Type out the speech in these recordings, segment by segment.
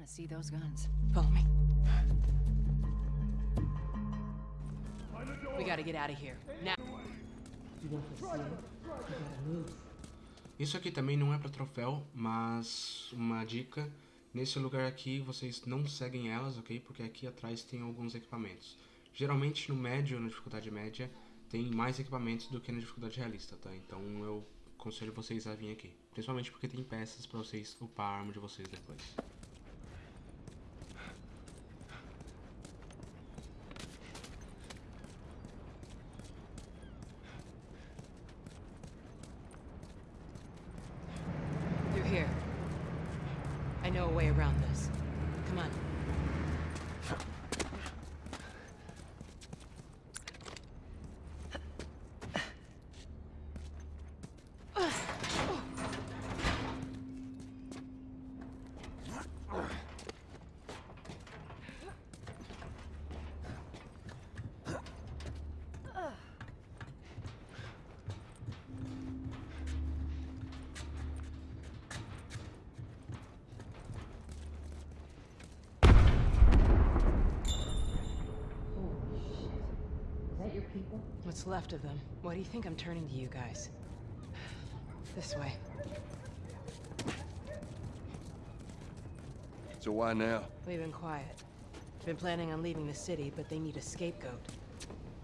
want to see those guns. Follow me. We gotta get out of here. Now. Isso aqui também não é para troféu, mas uma dica. Nesse lugar aqui vocês não seguem elas, ok? Porque aqui atrás tem alguns equipamentos. Geralmente no médio, na dificuldade média, tem mais equipamentos do que na dificuldade realista, tá? Então eu aconselho vocês a vir aqui. Principalmente porque tem peças para vocês upar a arma de vocês depois. What's left of them? Why do you think I'm turning to you guys? This way. So why now? We've been quiet. Been planning on leaving the city, but they need a scapegoat.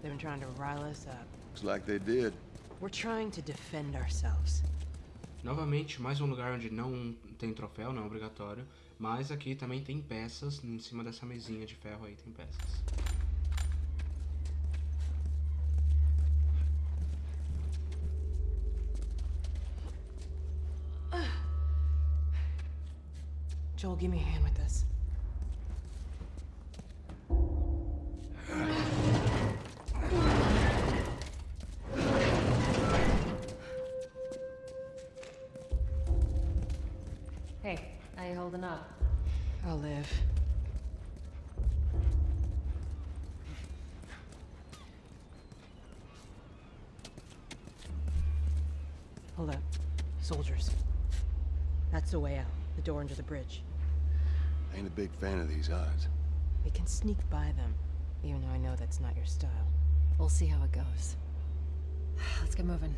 They've been trying to rile us up. Looks like they did. We're trying to defend ourselves. Novamente, mais um lugar onde não tem troféu, não é obrigatório. Mas aqui também tem peças, em cima dessa mesinha de ferro aí tem peças. Joel, give me a hand with this. Hey, how you holding up? I'll live. Hold up. Soldiers. That's the way out. The door under the bridge. Ain't a big fan of these odds. We can sneak by them, even though I know that's not your style. We'll see how it goes. Let's get moving.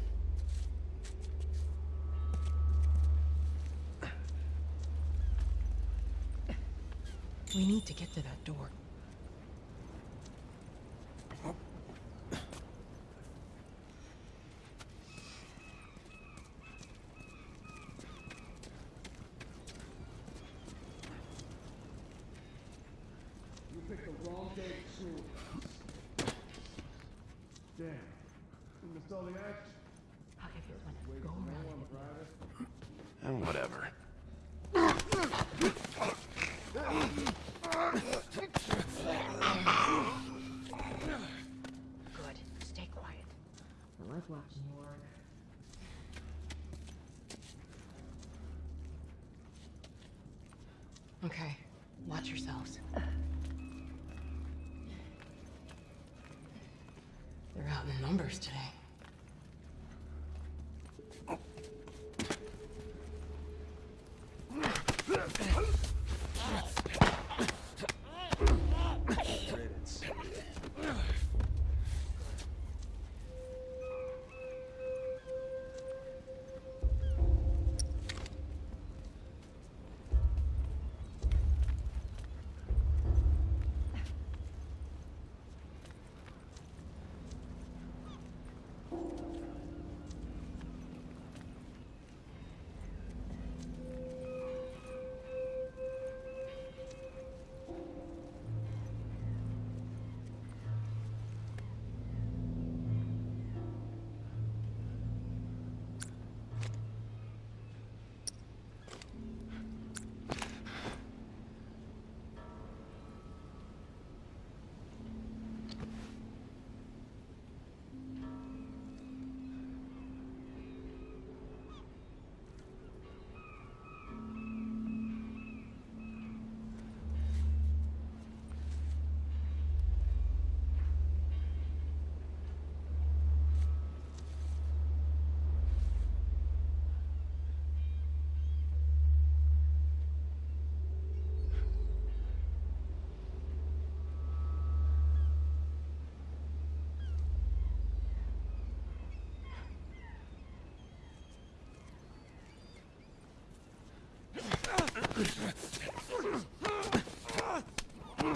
We need to get to that door. You picked the wrong day for school. Damn. You missed all the action. I'll give you one. Go around. And eh, whatever. Good. Stay quiet. I like watching you work. Okay. Watch yourselves. today. あっ!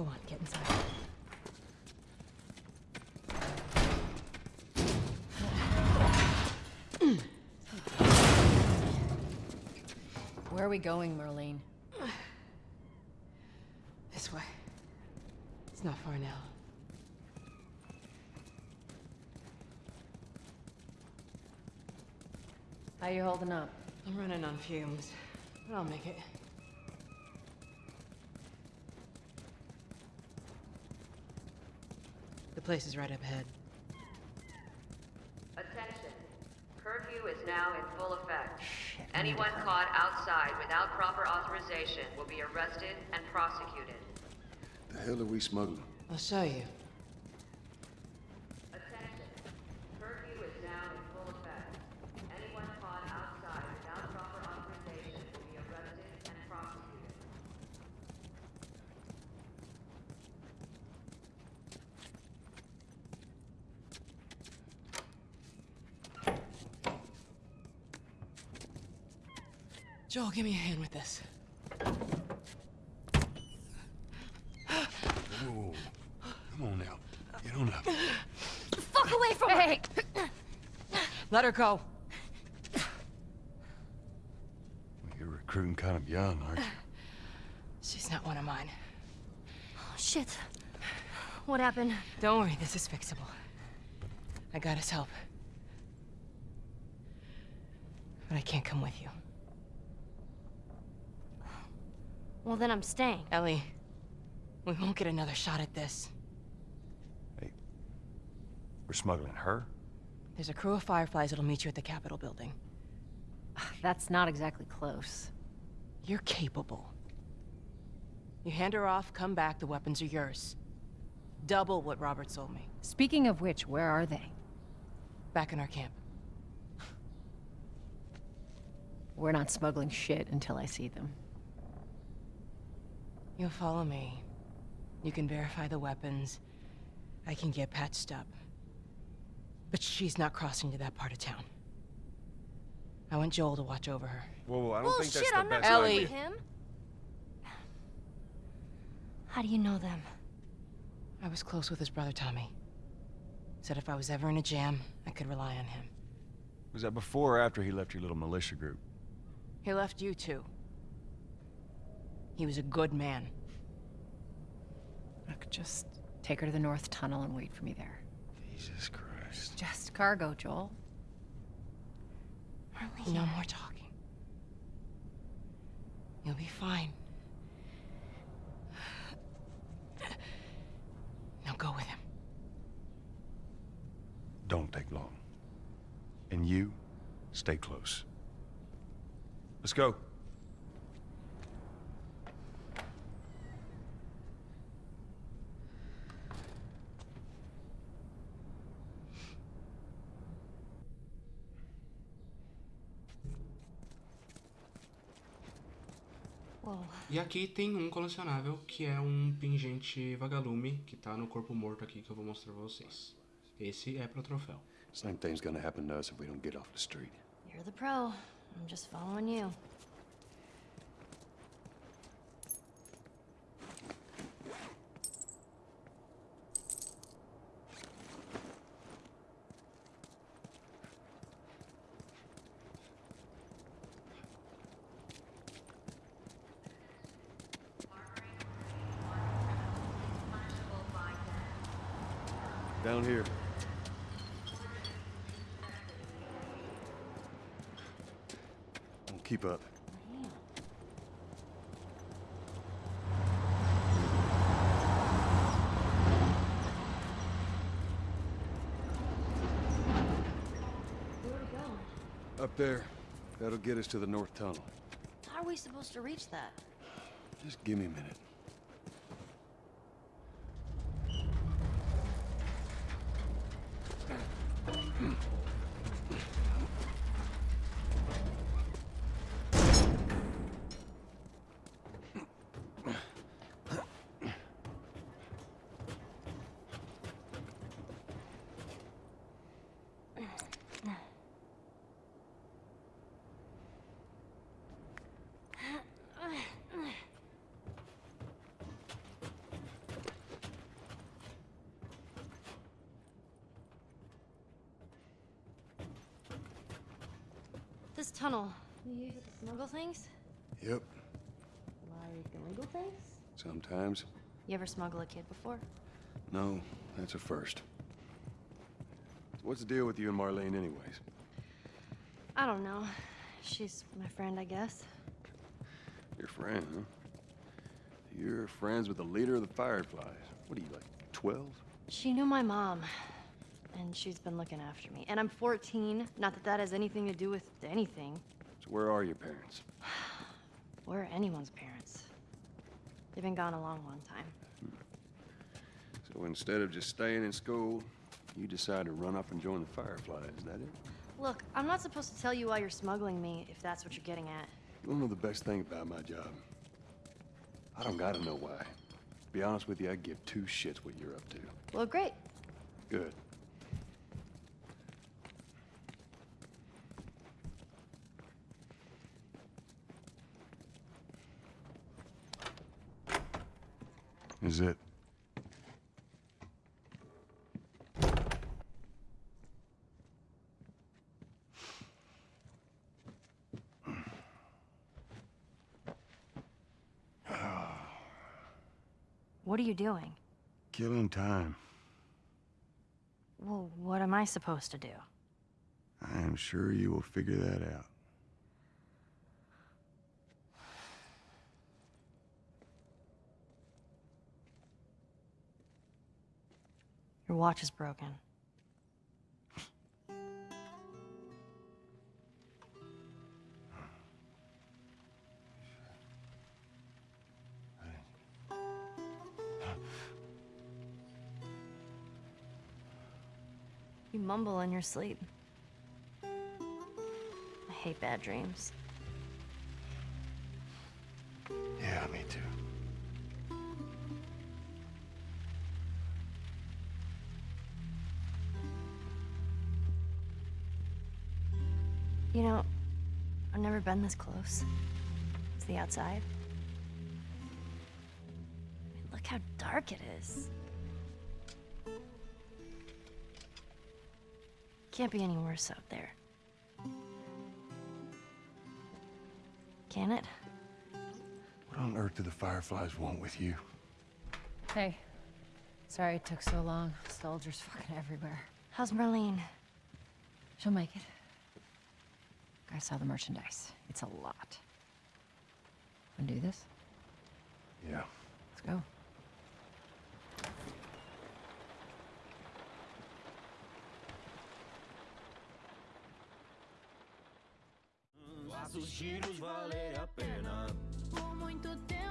Go on, get inside. Where are we going, Marlene? This way. It's not far now. How you holding up? I'm running on fumes, but I'll make it. The place is right up ahead. Attention. Curfew is now in full effect. Anyone caught outside without proper authorization will be arrested and prosecuted. The hell are we smuggling? I'll show you. Attention. Curfew is now in full effect. Anyone caught outside without proper authorization will be arrested and prosecuted. Joel, give me a hand with this. Whoa. Come on now. Get on up. Fuck away from hey. Let her go. You're recruiting kind of young, aren't you? She's not one of mine. Oh, shit. What happened? Don't worry, this is fixable. I got his help. But I can't come with you. Well, then I'm staying. Ellie, we won't get another shot at this. Hey, we're smuggling her? There's a crew of Fireflies that'll meet you at the Capitol building. Ah, that's not exactly close. You're capable. You hand her off, come back, the weapons are yours. Double what Robert sold me. Speaking of which, where are they? Back in our camp. We're not smuggling shit until I see them. You'll follow me. You can verify the weapons. I can get patched up. But she's not crossing to that part of town. I want Joel to watch over her. Whoa, whoa, I don't think Bullshit, that's the I'm not best Ellie. idea. with him. How do you know them? I was close with his brother Tommy. Said if I was ever in a jam, I could rely on him. Was that before or after he left your little militia group? He left you too. He was a good man. Look, just take her to the North Tunnel and wait for me there. Jesus Christ. Just cargo, Joel. Marlene. No more talking. You'll be fine. Now go with him. Don't take long. And you, stay close. Let's go. E aqui tem um colecionável que é um pingente vagalume que tá no corpo morto aqui que eu vou mostrar pra vocês. Esse é pro troféu. Same thing's gonna happen to us if we don't get off the street. You're the pro. I'm just following you. Down here. Don't keep up. Where are we going? Up there. That'll get us to the north tunnel. How are we supposed to reach that? Just give me a minute. This tunnel. You use it to smuggle things? Yep. Like illegal things? Sometimes. You ever smuggle a kid before? No, that's a first. What's the deal with you and Marlene anyways? I don't know. She's my friend, I guess. Your friend, huh? You're friends with the leader of the Fireflies. What are you, like, 12? She knew my mom, and she's been looking after me. And I'm 14. Not that that has anything to do with anything. So where are your parents? Or anyone's parents. They've been gone a long, long time. Hmm. So instead of just staying in school, you decide to run up and join the Fireflies, is that it? Look, I'm not supposed to tell you why you're smuggling me, if that's what you're getting at. You know the best thing about my job? I don't gotta know why. To be honest with you, I give two shits what you're up to. Well, great. Good. Is it? What are you doing? Killing time. Well, what am I supposed to do? I am sure you will figure that out. Your watch is broken. You mumble in your sleep. I hate bad dreams. Yeah, me too. You know, I've never been this close. It's the outside. I mean, look how dark it is. Can't be any worse out there. Can it? What on earth do the Fireflies want with you? Hey. Sorry it took so long. Soldiers fucking everywhere. How's Marlene? She'll make it. I saw the merchandise. It's a lot. Wanna do this? Yeah. Let's go. Por muito tempo eu tenho lutado.